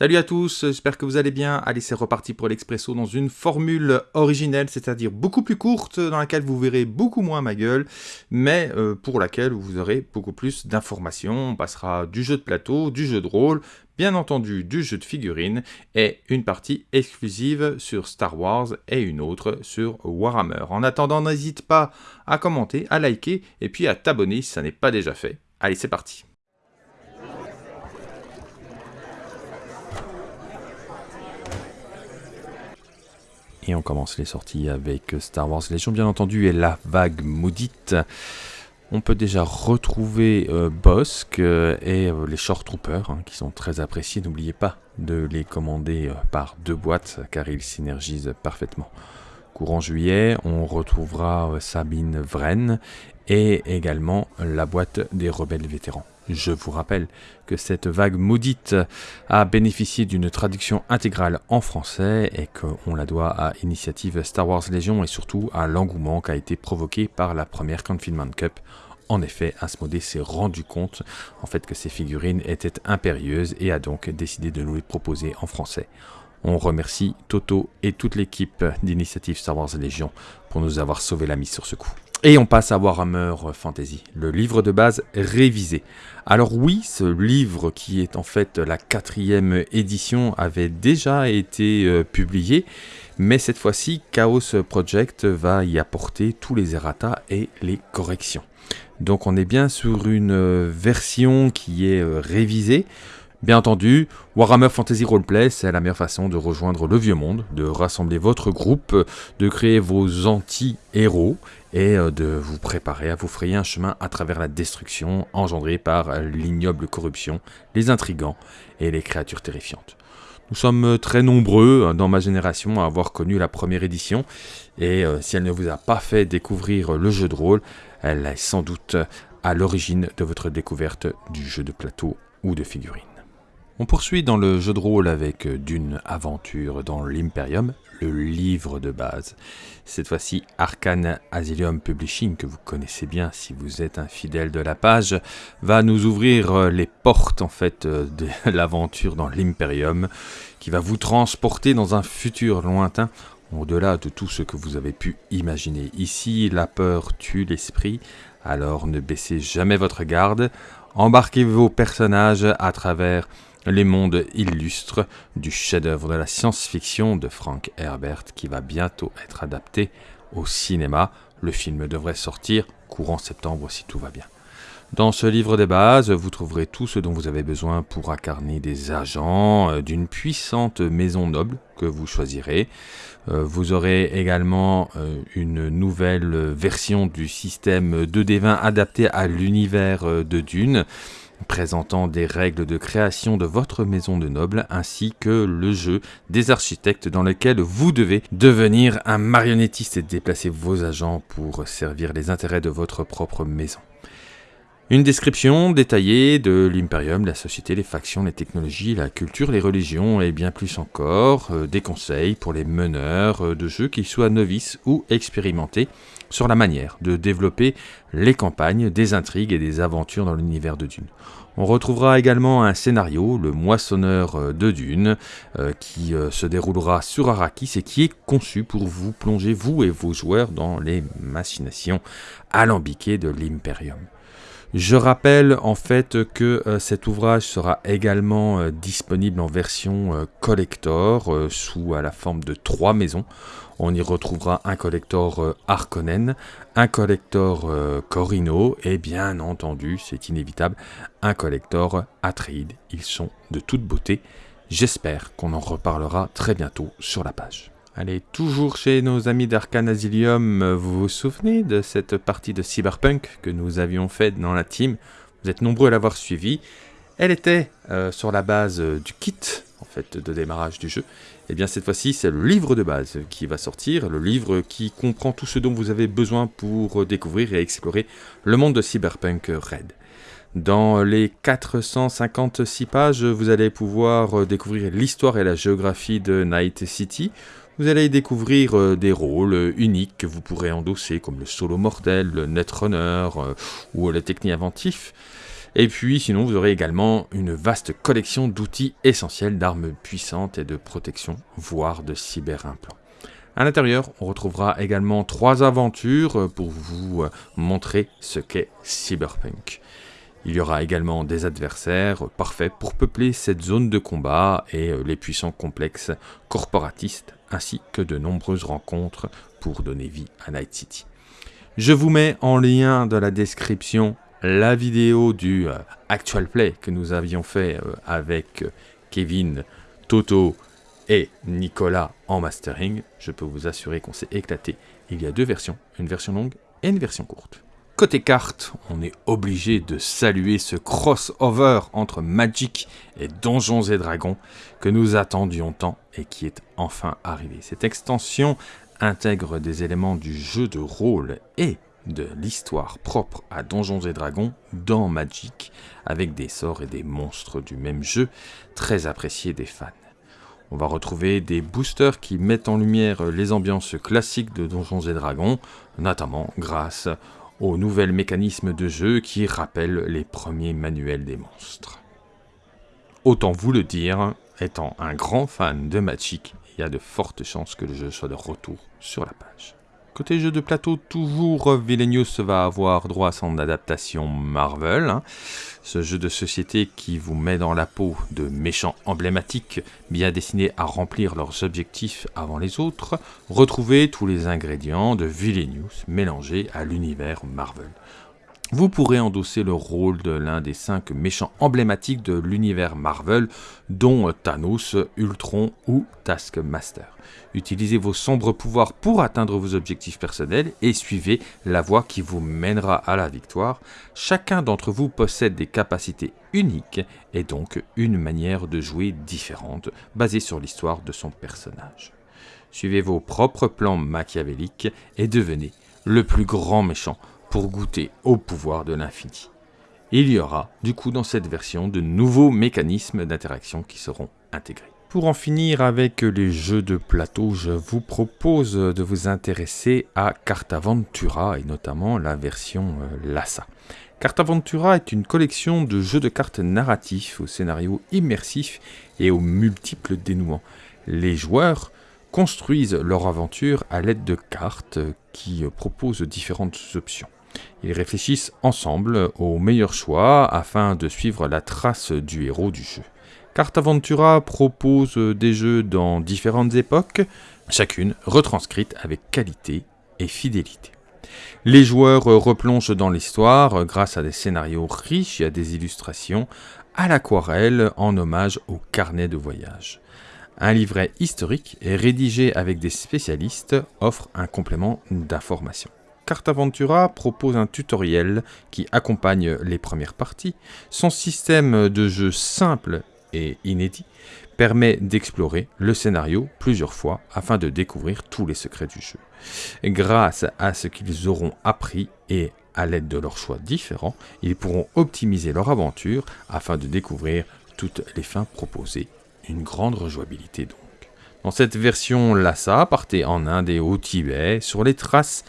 Salut à tous, j'espère que vous allez bien. Allez, c'est reparti pour l'Expresso dans une formule originelle, c'est-à-dire beaucoup plus courte, dans laquelle vous verrez beaucoup moins ma gueule, mais euh, pour laquelle vous aurez beaucoup plus d'informations. On passera du jeu de plateau, du jeu de rôle, bien entendu du jeu de figurines, et une partie exclusive sur Star Wars et une autre sur Warhammer. En attendant, n'hésite pas à commenter, à liker, et puis à t'abonner si ça n'est pas déjà fait. Allez, c'est parti Et on commence les sorties avec Star Wars Légion, bien entendu, et la vague maudite. On peut déjà retrouver euh, Bossk euh, et euh, les Short Troopers, hein, qui sont très appréciés. N'oubliez pas de les commander par deux boîtes, car ils synergisent parfaitement. Courant juillet, on retrouvera Sabine Vren et également la boîte des rebelles vétérans. Je vous rappelle que cette vague maudite a bénéficié d'une traduction intégrale en français et qu'on la doit à Initiative Star Wars Légion et surtout à l'engouement qui a été provoqué par la première Confinement Cup. En effet, Asmodée s'est rendu compte en fait que ces figurines étaient impérieuses et a donc décidé de nous les proposer en français. On remercie Toto et toute l'équipe d'Initiative Star Wars Légion pour nous avoir sauvé la mise sur ce coup. Et on passe à Warhammer Fantasy, le livre de base révisé. Alors oui, ce livre qui est en fait la quatrième édition avait déjà été euh, publié, mais cette fois-ci Chaos Project va y apporter tous les errata et les corrections. Donc on est bien sur une euh, version qui est euh, révisée. Bien entendu, Warhammer Fantasy Roleplay, c'est la meilleure façon de rejoindre le vieux monde, de rassembler votre groupe, de créer vos anti-héros et euh, de vous préparer à vous frayer un chemin à travers la destruction engendrée par l'ignoble corruption, les intrigants et les créatures terrifiantes. Nous sommes très nombreux hein, dans ma génération à avoir connu la première édition, et euh, si elle ne vous a pas fait découvrir le jeu de rôle, elle est sans doute à l'origine de votre découverte du jeu de plateau ou de figurines. On poursuit dans le jeu de rôle avec euh, d'une aventure dans l'Imperium, le livre de base. Cette fois-ci, Arcane Asylum Publishing, que vous connaissez bien si vous êtes un fidèle de la page, va nous ouvrir euh, les portes en fait euh, de l'aventure dans l'Imperium, qui va vous transporter dans un futur lointain au-delà de tout ce que vous avez pu imaginer. Ici, la peur tue l'esprit, alors ne baissez jamais votre garde, embarquez vos personnages à travers les mondes illustres du chef-d'œuvre de la science-fiction de Frank Herbert qui va bientôt être adapté au cinéma. Le film devrait sortir courant septembre si tout va bien. Dans ce livre des bases, vous trouverez tout ce dont vous avez besoin pour incarner des agents euh, d'une puissante maison noble que vous choisirez. Euh, vous aurez également euh, une nouvelle version du système 2D20 adapté à l'univers de Dune présentant des règles de création de votre maison de noble ainsi que le jeu des architectes dans lequel vous devez devenir un marionnettiste et déplacer vos agents pour servir les intérêts de votre propre maison. Une description détaillée de l'Imperium, la société, les factions, les technologies, la culture, les religions et bien plus encore, euh, des conseils pour les meneurs euh, de jeux, qu'ils soient novices ou expérimentés, sur la manière de développer les campagnes, des intrigues et des aventures dans l'univers de Dune. On retrouvera également un scénario, le moissonneur euh, de Dune, qui se déroulera sur Arrakis et qui est conçu pour vous plonger, vous et vos joueurs, dans les machinations alambiquées de l'Imperium. Je rappelle en fait que euh, cet ouvrage sera également euh, disponible en version euh, collector sous la forme de trois maisons. On y retrouvera un collector Harkonnen, un collector Corino et bien entendu, c'est inévitable, un collector Atreide. Ils sont de toute beauté. J'espère qu'on en reparlera très bientôt sur la page. Allez, toujours chez nos amis d'Arcane Asylum, vous vous souvenez de cette partie de Cyberpunk que nous avions faite dans la team? Vous êtes nombreux à l'avoir suivi. Elle était euh, sur la base euh, du kit de démarrage du jeu. Et eh bien cette fois-ci, c'est le livre de base qui va sortir, le livre qui comprend tout ce dont vous avez besoin pour découvrir et explorer le monde de Cyberpunk Red. Dans les 456 pages, vous allez pouvoir découvrir l'histoire et la géographie de Night City, vous allez découvrir euh, des rôles euh, uniques que vous pourrez endosser, comme le solo mortel, le netrunner euh, ou le techni inventif. Et puis sinon vous aurez également une vaste collection d'outils essentiels d'armes puissantes et de protection, voire de cyber-implants. À l'intérieur, on retrouvera également trois aventures pour vous montrer ce qu'est Cyberpunk. Il y aura également des adversaires parfaits pour peupler cette zone de combat et les puissants complexes corporatistes, ainsi que de nombreuses rencontres pour donner vie à Night City. Je vous mets en lien dans la description la vidéo du euh, actual play que nous avions fait euh, avec euh, Kevin, Toto et Nicolas en mastering. Je peux vous assurer qu'on s'est éclaté. Il y a deux versions, une version longue et une version courte. Côté carte, on est obligé de saluer ce crossover entre Magic et Donjons et Dragons que nous attendions tant et qui est enfin arrivé. Cette extension intègre des éléments du jeu de rôle et de l'histoire propre à Donjons et Dragons dans Magic, avec des sorts et des monstres du même jeu, très appréciés des fans. On va retrouver des boosters qui mettent en lumière les ambiances classiques de Donjons et Dragons, notamment grâce aux nouvelles mécanismes de jeu qui rappellent les premiers manuels des monstres. Autant vous le dire, étant un grand fan de Magic, il y a de fortes chances que le jeu soit de retour sur la page. Côté jeu de plateau, toujours Villainous va avoir droit à son adaptation Marvel. Hein. Ce jeu de société qui vous met dans la peau de méchants emblématiques bien destinés à remplir leurs objectifs avant les autres. Retrouvez tous les ingrédients de Villainous mélangés à l'univers Marvel. Vous pourrez endosser le rôle de l'un des cinq méchants emblématiques de l'univers Marvel, dont Thanos, Ultron ou Taskmaster. Utilisez vos sombres pouvoirs pour atteindre vos objectifs personnels et suivez la voie qui vous mènera à la victoire. Chacun d'entre vous possède des capacités uniques et donc une manière de jouer différente, basée sur l'histoire de son personnage. Suivez vos propres plans machiavéliques et devenez le plus grand méchant pour goûter au pouvoir de l'infini. Il y aura, du coup, dans cette version, de nouveaux mécanismes d'interaction qui seront intégrés. Pour en finir avec les jeux de plateau, je vous propose de vous intéresser à Cartaventura et notamment la version euh, Lassa. Cartaventura est une collection de jeux de cartes narratifs au scénario immersif et aux multiples dénouements. Les joueurs construisent leur aventure à l'aide de cartes qui proposent différentes options. Ils réfléchissent ensemble au meilleur choix afin de suivre la trace du héros du jeu. Cartaventura propose des jeux dans différentes époques, chacune retranscrite avec qualité et fidélité. Les joueurs replongent dans l'histoire grâce à des scénarios riches et à des illustrations à l'aquarelle en hommage au carnet de voyage. Un livret historique rédigé avec des spécialistes offre un complément d'information. Cartaventura propose un tutoriel qui accompagne les premières parties. Son système de jeu simple et inédit permet d'explorer le scénario plusieurs fois afin de découvrir tous les secrets du jeu. Grâce à ce qu'ils auront appris et à l'aide de leurs choix différents, ils pourront optimiser leur aventure afin de découvrir toutes les fins proposées. Une grande rejouabilité donc. Dans cette version Lhasa, partez en Inde et au Tibet sur les traces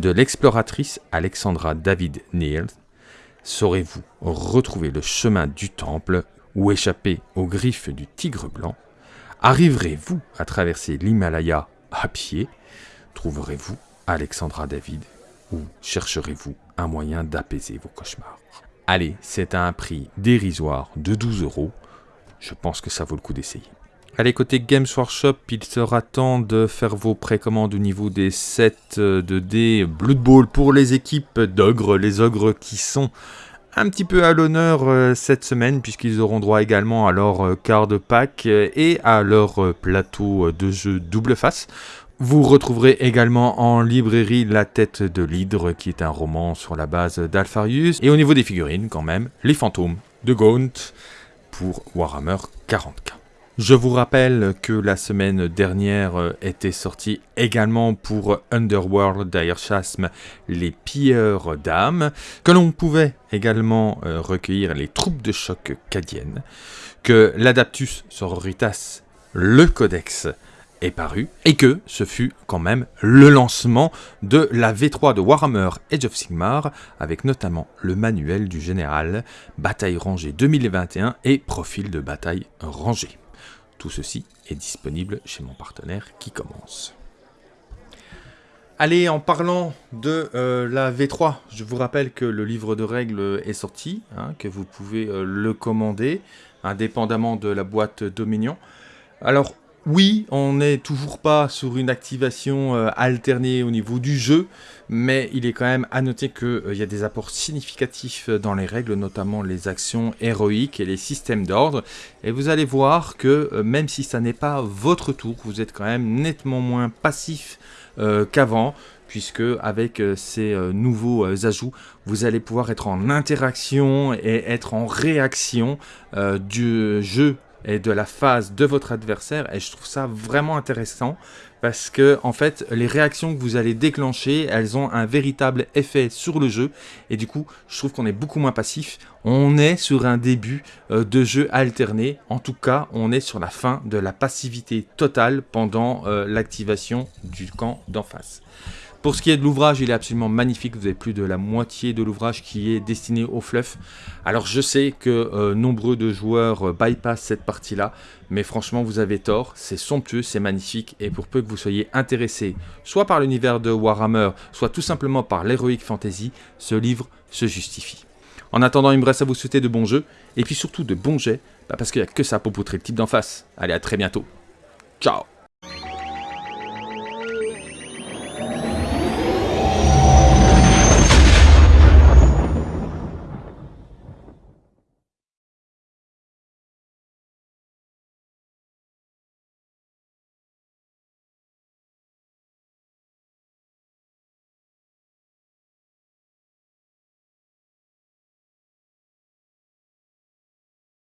de l'exploratrice Alexandra David Neal, saurez-vous retrouver le chemin du temple ou échapper aux griffes du tigre blanc? Arriverez-vous à traverser l'Himalaya à pied? Trouverez-vous Alexandra David ou chercherez-vous un moyen d'apaiser vos cauchemars? Allez, c'est à un prix dérisoire de 12 euros. Je pense que ça vaut le coup d'essayer. Allez, côté Games Workshop, il sera temps de faire vos précommandes au niveau des sets de dés Blood Bowl pour les équipes d'ogres, les ogres qui sont un petit peu à l'honneur euh, cette semaine puisqu'ils auront droit également à leur euh, card pack et à leur euh, plateau de jeu double face. Vous retrouverez également en librairie La tête de l'hydre qui est un roman sur la base d'Alpharius et au niveau des figurines quand même, les fantômes de Gaunt pour Warhammer 40k. Je vous rappelle que la semaine dernière euh, était sorti également pour Underworld d'Airchasm les pilleurs d'âmes, que l'on pouvait également euh, recueillir les troupes de choc cadiennes, que l'Adaptus Sororitas, le Codex est paru, et que ce fut quand même le lancement de la V3 de Warhammer Age of Sigmar, avec notamment le manuel du général, bataille rangée 2021 et profil de bataille rangée. Tout ceci est disponible chez mon partenaire qui commence. Allez, en parlant de euh, la V3, je vous rappelle que le livre de règles est sorti, hein, que vous pouvez euh, le commander, indépendamment de la boîte Dominion. Alors, oui, on n'est toujours pas sur une activation euh, alternée au niveau du jeu, mais il est quand même à noter qu'il y a des apports significatifs dans les règles, notamment les actions héroïques et les systèmes d'ordre. Et vous allez voir que même si ça n'est pas votre tour, vous êtes quand même nettement moins passif euh, qu'avant puisque avec euh, ces euh, nouveaux ajouts, vous allez pouvoir être en interaction et être en réaction du jeu et de la phase de votre adversaire et je trouve ça vraiment intéressant parce que en fait les réactions que vous allez déclencher elles ont un véritable effet sur le jeu et du coup je trouve qu'on est beaucoup moins passif. On est sur un début euh, de jeu alterné. En tout cas on est sur la fin de la passivité totale pendant euh, l'activation du camp d'en face pour ce qui est de l'ouvrage, il est absolument magnifique. Vous avez plus de la moitié de l'ouvrage qui est destiné au fluff. Alors je sais que euh, nombreux de joueurs euh, bypassent cette partie-là, mais franchement vous avez tort. C'est somptueux, c'est magnifique, et pour peu que vous soyez intéressé, soit par l'univers de Warhammer, soit tout simplement par l'Heroic Fantasy, ce livre se justifie. En attendant, il me reste à vous souhaiter de bons jeux, et puis surtout de bons jets, bah, parce qu'il n'y a que ça pour poutrer le type d'en face. Allez, à très bientôt. Ciao